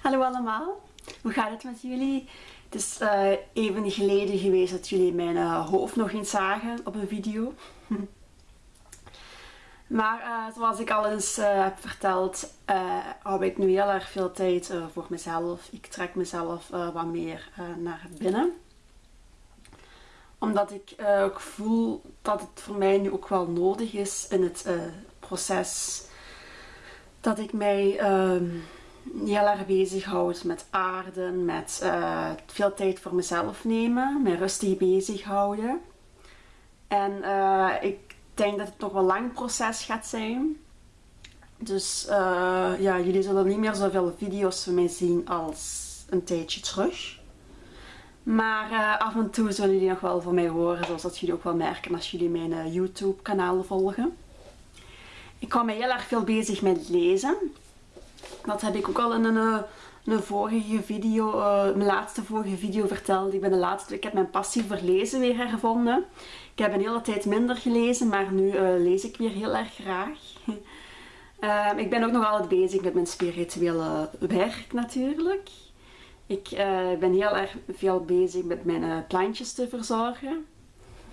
Hallo allemaal, hoe gaat het met jullie? Het is uh, even geleden geweest dat jullie mijn uh, hoofd nog eens zagen op een video. maar uh, zoals ik al eens heb verteld, hou ik nu heel erg veel tijd voor mezelf. Ik trek mezelf wat meer naar binnen. Omdat ik ook voel dat het voor mij nu ook wel nodig is in het proces dat ik mij ehm, heel erg bezighoud met aarden, met uh, veel tijd voor mezelf nemen, mij rustig bezighouden. En uh, ik denk dat het nog wel lang proces gaat zijn. Dus uh, ja, jullie zullen niet meer zoveel video's van mij zien als een tijdje terug. Maar af en toe zullen jullie nog wel van mij horen, zoals dat jullie ook wel merken als jullie mijn YouTube kanaal volgen. Ik hou me heel erg veel bezig met lezen. Dat heb ik ook al in een, eh, een vorige video, uh, mijn laatste vorige video verteld. Ik, ben de laatste, ik heb mijn passie voor lezen weer hervonden. Ik heb een hele tijd minder gelezen, maar nu uh, lees ik weer heel erg graag. uh, ik ben ook nog altijd bezig met mijn spirituele werk natuurlijk. Ik ben heel erg veel bezig met mijn plantjes te verzorgen.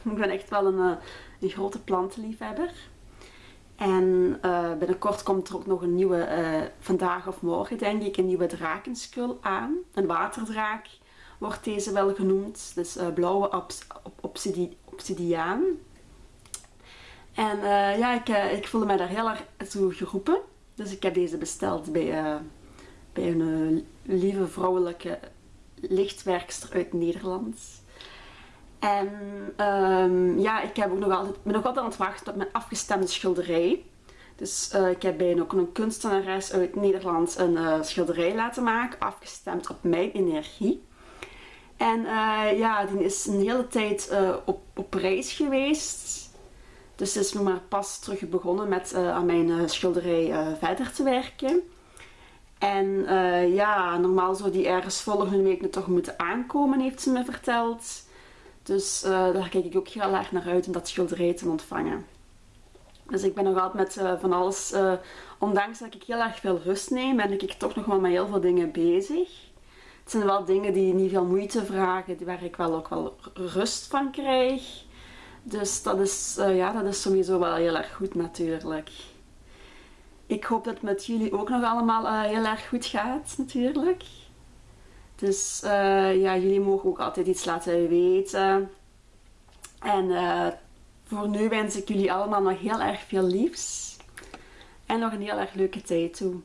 Ik ben echt wel een, een grote plantenliefhebber. En uh, binnenkort komt er ook nog een nieuwe, uh, vandaag of morgen denk ik, een nieuwe drakenskul aan. Een waterdraak wordt deze wel genoemd. Dus uh, blauwe obs obsidi obsidiaan. En ja, ik, ik voelde mij daar heel erg toe geroepen. Dus ik heb deze besteld bij, bij een lieve vrouwelijke lichtwerkster uit Nederland. En um, ja, ik heb ook nog altijd, ben nog altijd aan het wachten op mijn afgestemde schilderij. Dus uh, ik heb bij ook een kunstenares uit Nederland een uh, schilderij laten maken, afgestemd op mijn energie. En uh, ja, die is een hele tijd op, op reis geweest. Dus is nog maar pas terug begonnen met aan mijn schilderij verder te werken. En ja, normaal zou die ergens volgende week toch moeten aankomen, heeft ze me verteld. Dus uh, daar kijk ik ook heel erg naar uit om dat schilderij te ontvangen. Dus ik ben nog altijd met uh, van alles, uh, ondanks dat ik heel erg veel rust neem, ben ik toch nog wel met heel veel dingen bezig. Het zijn wel dingen die niet veel moeite vragen, waar ik wel ook wel rust van krijg. Dus dat is, ja, dat is sowieso wel heel erg goed natuurlijk. Ik hoop dat het met jullie ook nog allemaal heel erg goed gaat natuurlijk. Dus uh, ja, jullie mogen ook altijd iets laten weten. En uh, voor nu wens ik jullie allemaal nog heel erg veel liefs. En nog een heel erg leuke tijd toe.